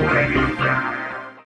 When.